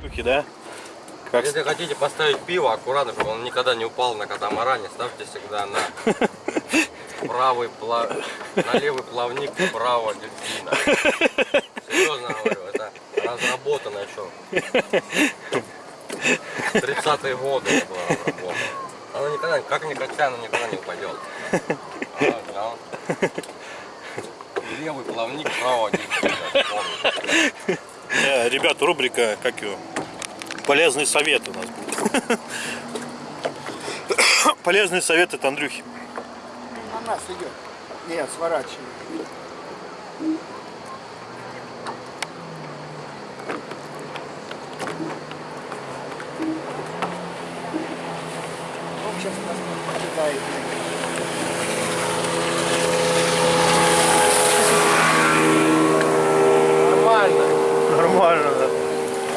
Штуки, да? Как Если хотите поставить пиво, аккуратно, чтобы он никогда не упал на катамаране, ставьте всегда на правый пла... на левый плавник правого дельфина. Серьезно говорю, это разработано еще. 30-е годы было разработано. Оно никогда, как ни качай, оно никогда не упадет. А, да. Левый плавник правого. Э, Ребят, рубрика, как его? Полезный совет у нас будет. Полезный совет от Андрюхи. На нас идет. Нет, сворачивай. Сейчас нас. Нормально. Нормально, да.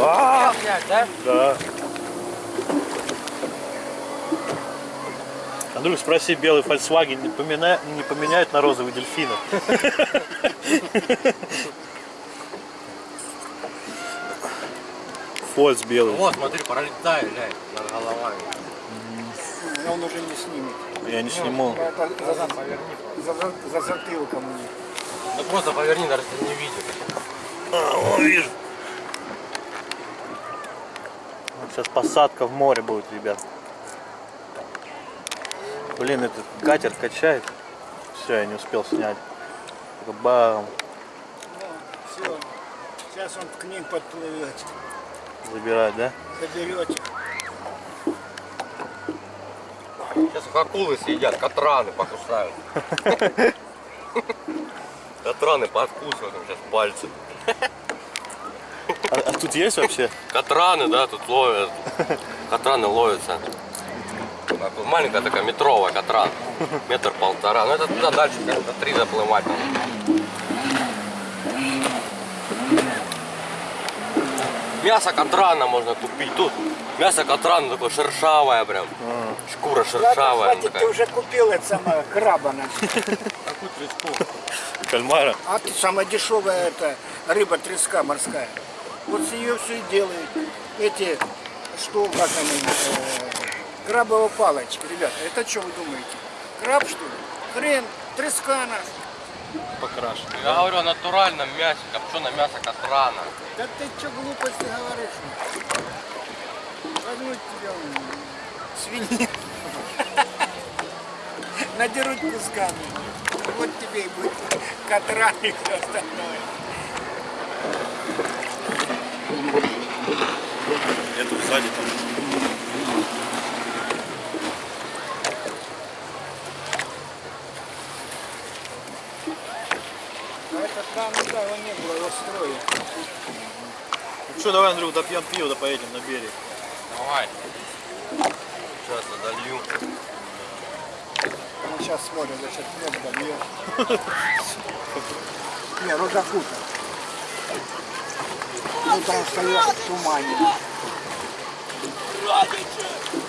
А, Опять, да? да. Андрюх, спроси, белый Volkswagen не, помина- не поменяет на розовый дельфина? Фольц белый. Вот, смотри, пролетает, глянь, над головами. Но он уже не снимет. Я не сниму. Это за, за, за, за затылком них. Ну просто поверни, даже если не видит. А, вон вижу. Вот Сейчас посадка в море будет, ребят. Блин, этот катер качает. Все, я не успел снять. Бам, все. Сейчас он к ним подплывет. забирать, да? Заберете. Сейчас акулы съедят, катраны покусают. Катраны подкусывают сейчас пальцы. А, а тут есть вообще? Катраны, да, тут ловят. Катраны ловятся. Маленькая такая метровая катран. Метр полтора. Ну это туда дальше, как-то три заплывать. Мясо катрана можно купить. Тут мясо катрана такое шершавое прям. Шкура шершавая. Хватит, ты уже купил это самое краба. на. Такую треску. Кальмара. А ты самая дешевая это рыба треска морская. Вот с нее все и делают. Эти, что, как они, э, крабовые палочки. Ребята, это что вы думаете? Краб что ли? Хрен, треска наш. Покрашен. Я говорю о натуральном мясе, копченое мясо катрана. Да ты что глупости говоришь? Возьмут тебя м, свинину. Надерут кусками. Вот тебе и будет катран и все остальное. Это сзади там. А это там, да, его не было, его строили. Ну что, давай, Андрюх, допьем пиво, да поедем на берег. Давай. Сейчас я долью. Он сейчас смотрит, значит, нет дольет. Не, ну закутан. Ну там стоят в тумане. Все.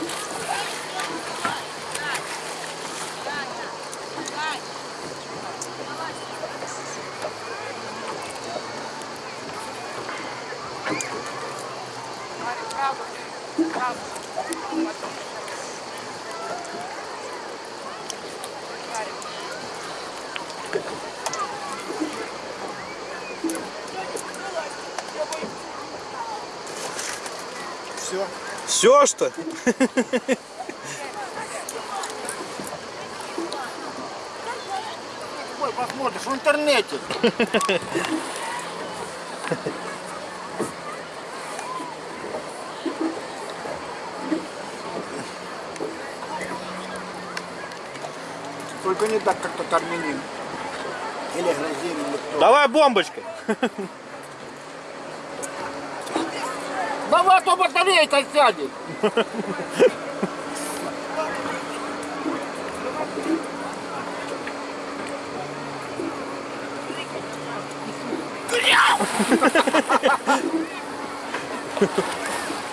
Все, что? Ой, посмотришь в интернете. Только не так, как тот армянин. Или грузин. Давай бомбочкой. Давай, а то батарейка сядет.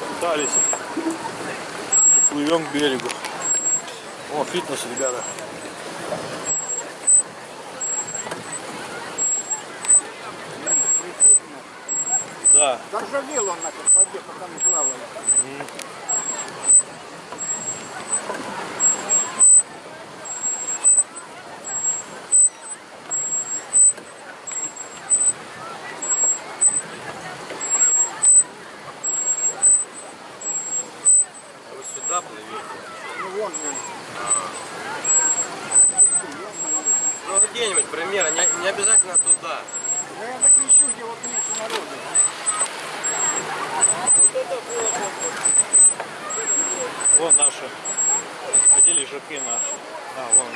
Пытались. Плывем к берегу. О, фитнес, ребята. Да. Заржавел он на воде, пока мы плавали. Вы сюда плывете? Ну вон же. Ну где-нибудь примерно, не, не обязательно туда. Да я так ищу, где вот меньше народу. Вон наши. Где лежаки наши? А, вон.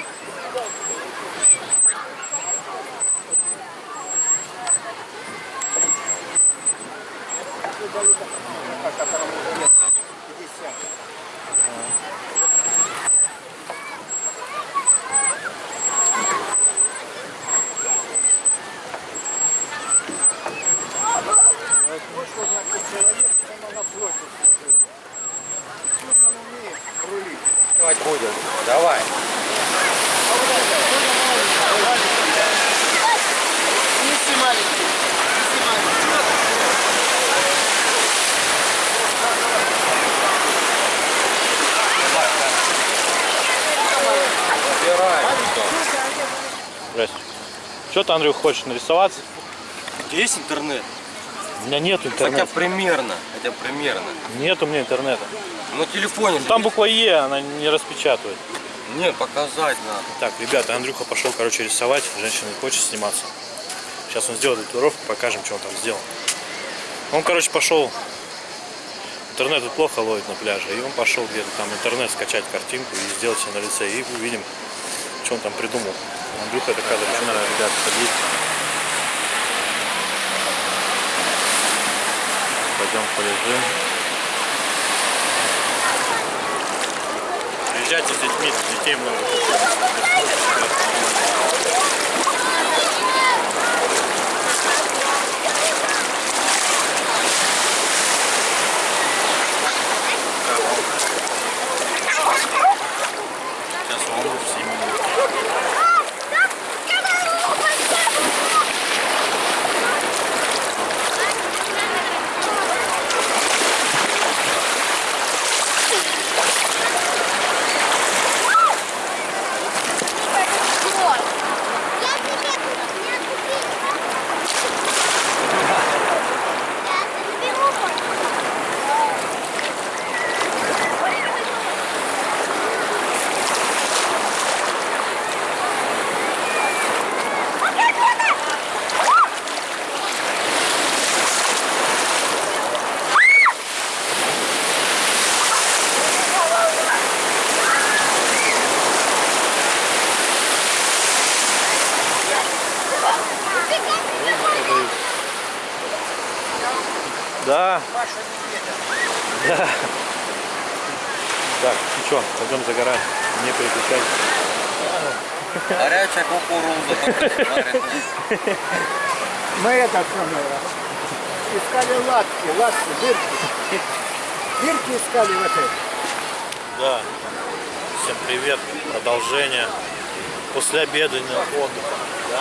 По которому уже лет 50. Вышел, значит, человек, прямо на флоте служил. Судно он умеет рулить. Плавать будем. Давай. Неси маленький. Неси маленький. Забирай. Здрасте. Что ты, Андрюх, хочешь нарисоваться? Есть интернет? У меня нет Хотя интернета. примерно. Хотя примерно. Нет у меня интернета. На телефоне. Там буква Е, она не распечатывает. Нет, показать надо. Так, ребята, Андрюха пошел, короче, рисовать. Женщина не хочет сниматься. Сейчас он сделает татуировку, покажем, что он там сделал. Он, короче, пошел. Интернет тут плохо ловит на пляже. И он пошел где-то там интернет скачать картинку и сделать себе на лице. И увидим, что он там придумал. Андрюха. Очень надо, ребята, ходить. Пойдем полежим. Приезжайте с детьми, детей много. Сейчас волну всеми. Да. Паша Медведев. Да. Так, ну что, пойдем загорать. Не переключай. Горячая кукуруза. Мы это самое, искали латки, латки, дырки. Дырки искали в этой. Да. Всем привет. Продолжение. После обеденного отдыха. Да?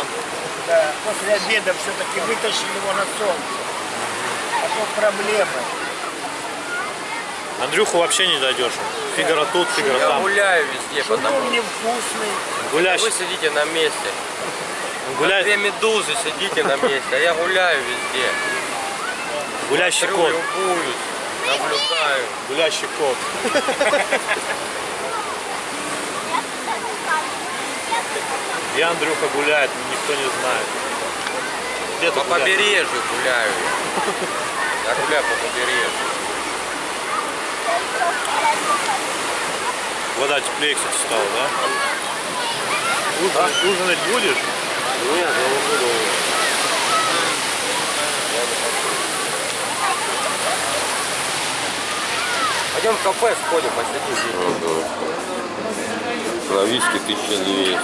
Да, после обеда все-таки вытащили его на солнце. А то проблемы. Андрюху вообще не дойдешь. Фигара тут, фигара Я там. гуляю везде, потому Шумом невкусный. Гуляй, вы сидите на месте. гуляй, Две медузы сидите на месте, а я гуляю везде. гулящий Смотрю, кот. любуюсь, наблюдаю. Гулящий кот. И Андрюха гуляет, никто не знает. Где По гуляешь? побережью гуляю я. Я гуляю по побережью. Вода теплее, кстати, стала, да? Ужинать, ужинать будешь? Нет, я не буду. Пойдем в кафе сходим, посидим здесь. На виски 1200.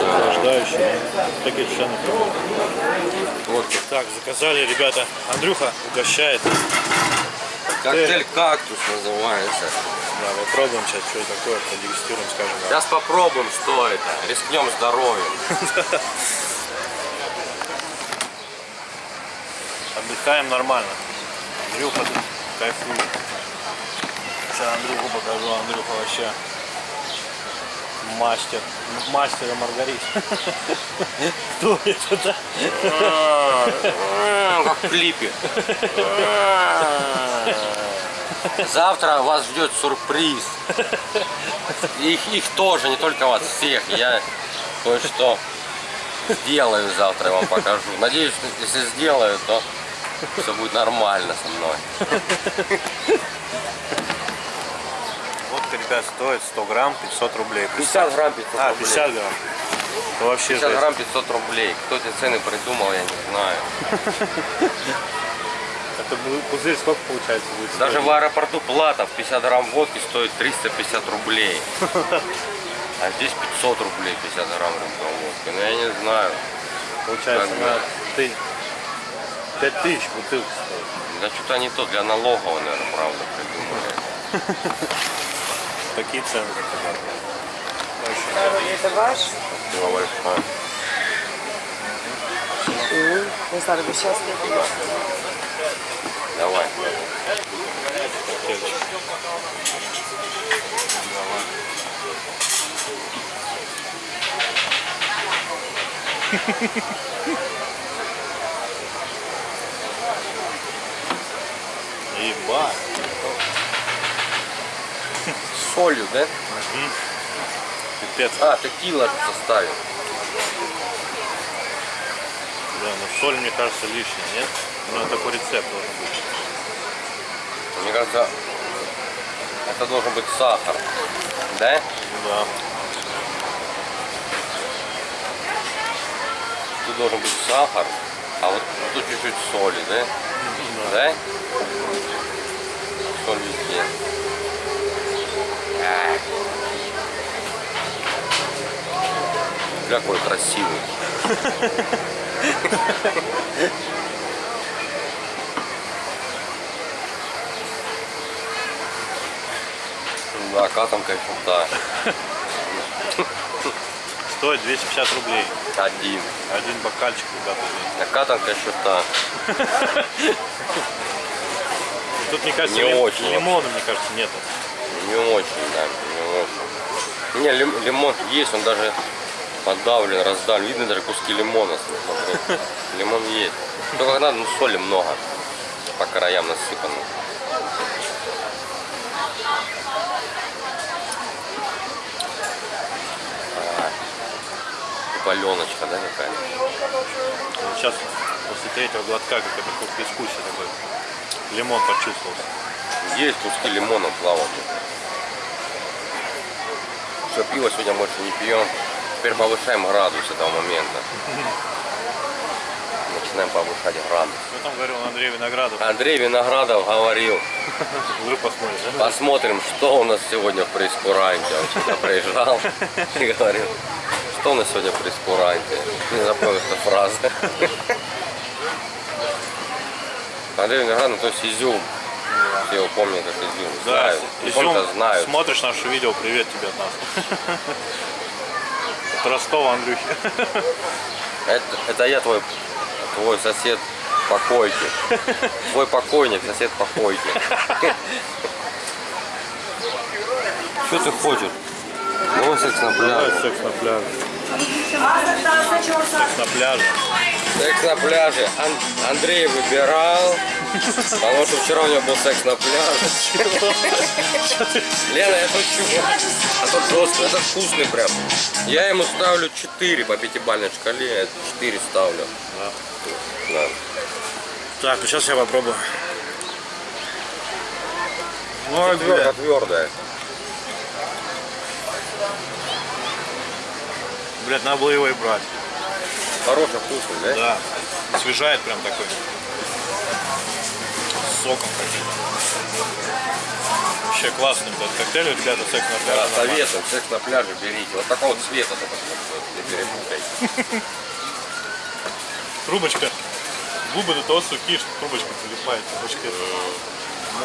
Охлаждающие. Такие цены. Вот так, заказали, ребята. Андрюха угощает. Коктейль кактус называется. Да, попробуем сейчас, что это такое, продегустируем, скажем. да. Сейчас попробуем, что это. Рискнем здоровьем. Отдыхаем нормально. Андрюха кайфует. Сейчас Андрюху покажу. Андрюха вообще мастер. Мастер Маргарит. Кто это, да? М, Как в клипе. Завтра вас ждет сюрприз. Их, их тоже, не только вас, всех. Я кое-что сделаю завтра, я вам покажу. Надеюсь, что если сделаю, то все будет нормально со мной. Вот, ребят, стоит 100 грамм 500 рублей. 50 грамм 500 А, рублей. 50 грамм. Это вообще 50 жесть. грамм 500 рублей. Кто эти цены придумал, я не знаю. Это пузырь сколько получается будет? Даже в аэропорту плата в 50 грамм водки стоит 350 рублей. А здесь 500 рублей 50 грамм водки. Ну я не знаю. Получается, как на ты 5 тысяч бутылка стоит. Да что-то они то для налогового, наверное, правда придумали. Такие цены, как Это ваш? Спасибо большое. Не знаю, вы счастливы. Давай. коктейльчик. Ебать. Солью, да? Пипец. А, текила составил. Да, ну соль, мне кажется, лишняя, нет? Ну, такой рецепт должен быть. Мне кажется, это должен быть сахар. Да? Да. Тут должен быть сахар, а вот тут чуть-чуть соли, да? Да? Соль везде. Какой красивый. Да, катанка еще да. Стоит 250 рублей. Один. Один бокальчик, ребята. А катанка еще та. Тут, мне кажется, Не лим- очень лимона, мне кажется, нету. Не очень, да, не очень. Не, лим- лимон есть, он даже подавлен, раздавлен. Видно даже куски лимона. смотри. Лимон есть. Только надо, ну, соли много. По краям насыпано. А, Паленочка, да, какая? Вот Сейчас после третьего глотка как это как в безвкусие такой. Лимон почувствовался. Есть куски лимона плавают. Все, пиво сегодня больше не пьем. Теперь повышаем градус этого момента. Начинаем повышать градус. Что там говорил Андрей Виноградов? Андрей Виноградов говорил, Вдруг посмотришь, да? посмотрим, что у нас сегодня в прейскуранте. Он сюда приезжал и говорил, что у нас сегодня в прейскуранте. Не запомнил эту фразу. Андрей Виноградов, то есть изюм. Все его помнят как изюм. Да, Знают. Изюм, знают. смотришь наше видео, привет тебе от нас. От Ростова, Андрюхи. Это, это я твой, твой сосед по койке. Твой покойник, сосед по койке. Что ты хочешь? Давай секс на Давай пляже. секс на пляже. Секс на пляже. Секс на пляже. Ан- Андрей выбирал, потому что вчера у него был секс на пляже. Лена, я шучу. А тот жесткий, это вкусный прям. Я ему ставлю 4 по пятибалльной шкале, я 4 ставлю. Да. Так, ну сейчас я попробую. Ой, Твердо, твердая. Блядь, надо было его и брать. Хороший, вкусный, да? Да. Освежает прям такой. Соком каким-то. Вообще классный этот коктейль, ребята, секс на Да, пляже. нормально. советуем, секс на пляже берите. Вот такого цвета только не перепутайте. Трубочка. Губы до того сухие, что трубочка прилипает. Трубочка.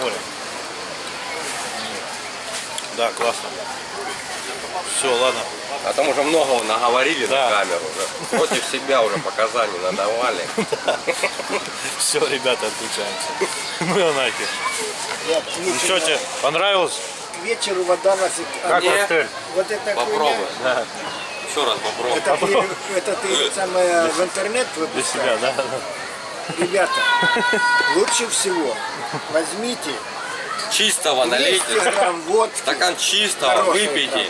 море. Да, классно. Все, ладно. А там уже много наговорили Да. на камеру. Уже. Против себя уже показаний надавали. Все, ребята, отключаемся. Ну и нахер. Вечеру- Что тебе понравилось? к вечеру вода вас... Как Не. коктейль? Вот это Попробуй. Да, Еще раз попробуй. Это ты, это ты самое в интернет для себя, да? Ребята, лучше всего возьмите Чистого 200 налейте. водки. Стакан чистого выпейте.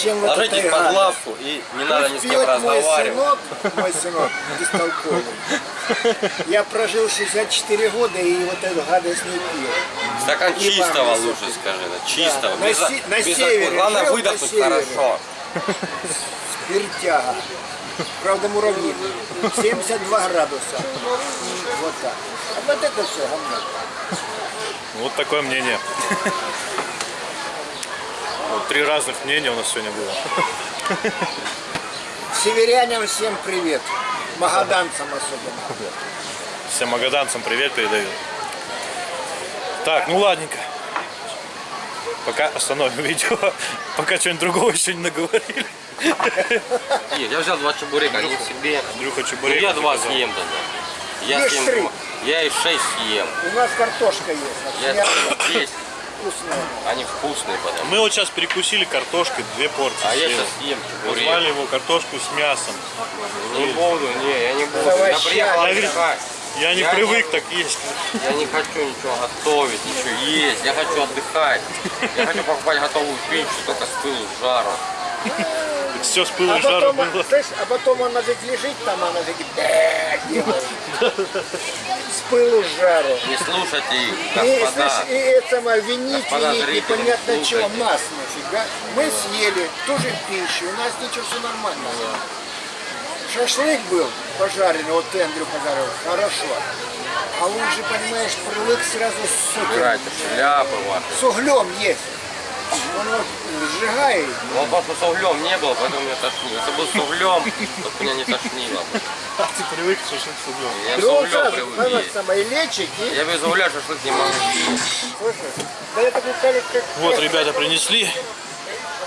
Чем Ложитесь под лавку и не надо ни с кем мой разговаривать. сынок, мой сынок, бестолковый. Я прожил 64 года и вот эту гадость не пил. Стакан И чистого лучше скажи. да, Чистого. На без, се- на без севере. Главное выдохнуть хорошо. Спиртяга. Правда, муравьи. 72 градуса. Вот так. А вот это все говно. Вот такое мнение. Вот три разных мнения у нас сегодня было. Северянам всем привет. Магаданцам особенно. Всем магаданцам привет передаю. Так, ну ладненько. Пока остановим видео. Пока что-нибудь другого еще не наговорили. Нет, я взял два чебурека, не себе. Андрюха Ну, чебурек. я два съем тогда. Я съем три. Я и шесть съем. У нас картошка есть. Я есть. вкусное. Они вкусные потому. Мы вот сейчас перекусили картошкой, две порции. А я съели. сейчас съем чебурек. Назвали его картошку с мясом. Не буду, не, я не буду. Я овощами. приехал Я отдыхать. Я не Я привык не- так есть. Я не хочу ничего готовить, ничего есть. Я хочу отдыхать. Я хочу покупать готовую пищу, только с пылу с жару. Все с А и жару потом, было. слышь, а потом она ведь лежит там, она ведь. С пылу жару. Не слушайте их, И, слышь, и это вините Господа их зрители, непонятно не чего, нас нафига. Мы съели тоже пищу, у нас ничего, все нормально. Шашлык был пожаренный, вот ты, Андрюха, говорил, хорошо. А он же, понимаешь, привык сразу с, ваши. с углем есть. Он вот сжигает. Ну, просто с углем не было, поэтому меня тошнило. Если бы с углем, то меня не тошнило бы. Ты привык шашлык с углем. Я с углем привык знаешь, есть. самое, лечик и, Я без угля шашлык не могу. Вот, ребята, принесли.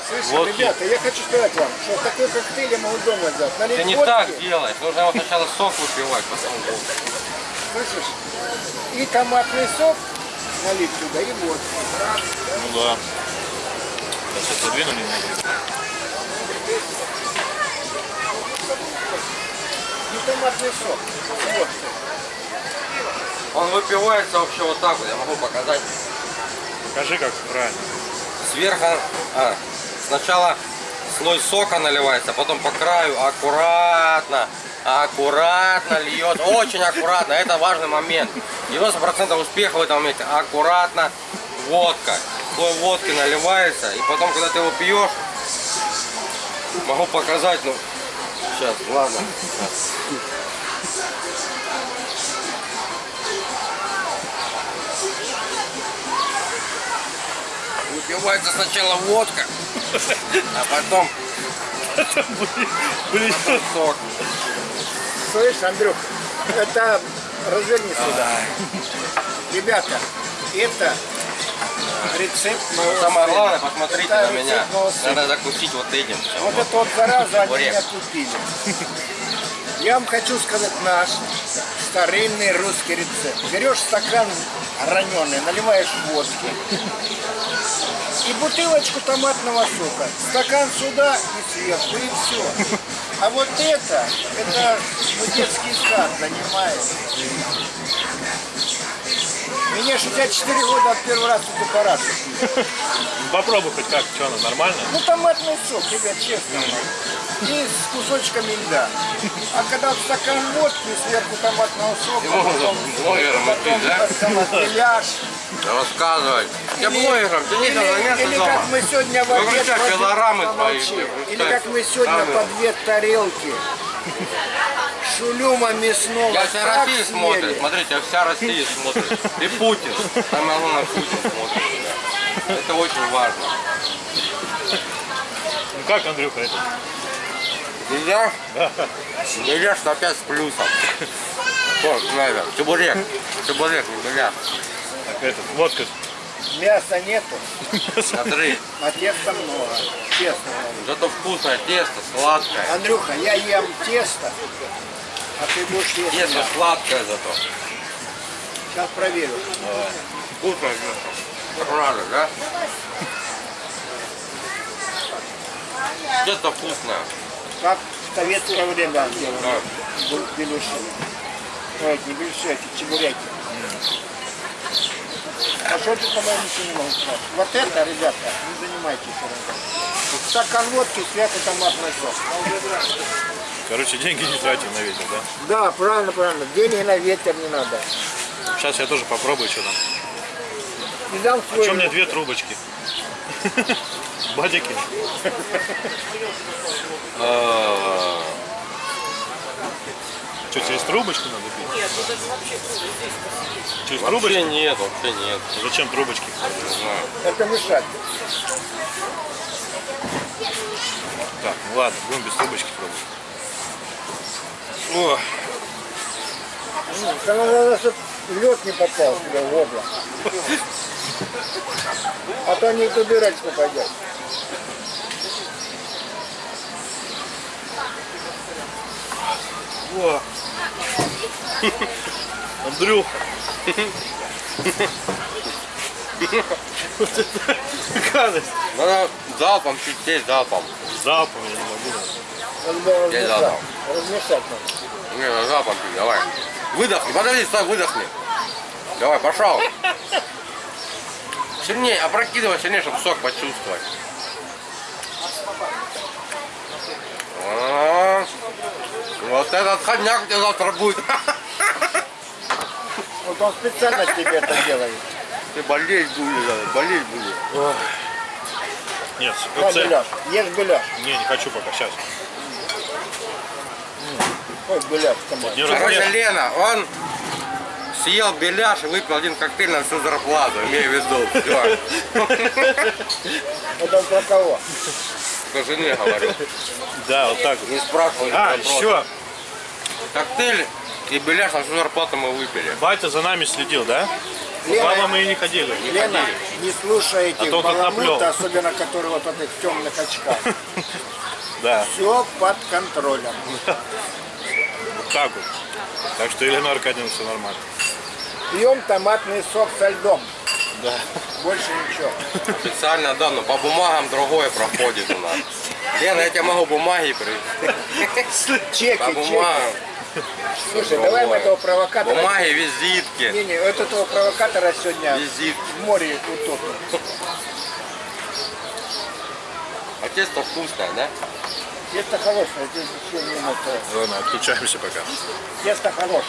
Слышишь, водки. ребята, я хочу сказать вам, что такой коктейль я могу дома взять. Налить Ты не водки, так делаешь. Нужно его сначала сок выпивать, потом водку. слышишь, и томатный сок налить туда, и водку. Ну да. Сейчас отодвину немного. И томатный сок. Вот. Он выпивается вообще вот так вот, я могу показать. Покажи, как правильно. Сверху, а, сначала слой сока наливается, потом по краю аккуратно, аккуратно льет, очень аккуратно, это важный момент. 90% успеха в этом моменте, аккуратно, водка. Слой водки наливается, и потом, когда ты его пьешь, могу показать, ну, сейчас, ладно. Выпивается сначала водка, а потом Блин, сок. Слышь, Андрюх, это разверни сюда. Ребята, это рецепт моего Самое сына. главное, посмотрите Это на меня. Надо закусить вот этим. всё. Вот это вот зараза они меня купили. Я вам хочу сказать наш старинный русский рецепт. Берешь стакан раненый, наливаешь водки и бутылочку томатного сока. Стакан сюда и сверху, и все. А вот это, это ну, детский сад занимает. Мне 64 года от первый раз тут аппарат купили. попробуй хоть как, что оно, нормально? Ну томатный сок, ребят, честно. И с кусочками льда. А когда вот стакан водки, сверху томатного сока, Ему потом, блогером потом да? сама беляш. Рассказывай. Я Или- блогером, ты не или, заняться или дома. как мы сегодня в обед Выключай пилорамы помолчи. твои, Или как мы сегодня камеру. по две тарелки шулюма мясного Я вся Россия смотрит, смотрите, вся Россия смотрит. И Путин. Самое главное, Путин смотрит. да. Это очень важно. Ну как, Андрюха, это? Нельзя? Нельзя, что опять с плюсом. Вот, надо. Чебурек. Чебурек, не бля. Так этот, водка. Мяса нету, Смотри, а теста много. Честно говорю. зато вкусное тесто, сладкое. Андрюха, я ем тесто, а ты будешь есть Тесто мясо. сладкое зато. Сейчас проверю. Тесто. Правда, да? Тесто вкусное. Как в советское время делали Да. беляши. Ой, не беляши, эти чебуреки. А что ты, по-моему, ничего не могу сказать? Вот это, ребята, не занимайтесь. Стакан водки, святый томатный сок. Короче, деньги не тратим на ветер, да? Да, правильно, правильно. Деньги на ветер не надо. Сейчас я тоже попробую, что там. И дам А свой... что мне две трубочки? Бадики. А, Что, через трубочку надо пить? Нет, Через Вообще трубочку? нет, вообще нет. Зачем трубочки? Это мешать. Так, ну ладно, будем без трубочки пробовать. О, М, Там надо, чтобы лед не попал тебе в горло. А то не в дырочку пойдет. о. Андрюха. Вот это гадость. Надо залпом чуть сесть, залпом. Залпом я не могу. Размешать. задал. Размешать надо. Не, пить, давай. Выдохни, подожди, стой, выдохни. Давай, пошел. Сильнее, опрокидывай сильнее, чтобы сок почувствовать. А, Вот этот ходняк у тебя завтра будет. Вот он специально тебе это делает. Ты болеть будешь, болеть будешь. Нет, На КПЦ. беляш. Ешь беляш. Не, не хочу пока, сейчас. Ой, беляш. Не Короче. Лена, он съел беляш и выпил один коктейль на всю зарплату, имею в виду. Это он про кого? по жене говорю. Да, вот так вот. Не спрашивай А, еще. Коктейль и беляш на всю зарплату мы выпили. Батя за нами следил, да? Лена, Мама мы и не ходили. Лена, не слушай этих А то он тут наплел. баламута, особенно которые вот в этих темных очках. Да, Все под контролем. так вот. Так что Елена Аркадьевна все нормально. Пьем томатный сок со льдом. Да. Больше ничего. Официально, да, но по бумагам другое проходит у нас. Лена, я тебе могу бумаги привезти. Чеки, По чеки. бумагам. Слушай, давай мы этого провокатора... Бумаги, визитки. Не-не, вот этого провокатора сегодня Визитки. в море утопим. А тесто вкусное, да? Тесто хорошее, здесь еще не это. Ладно, отключаемся пока. Тесто хорошее.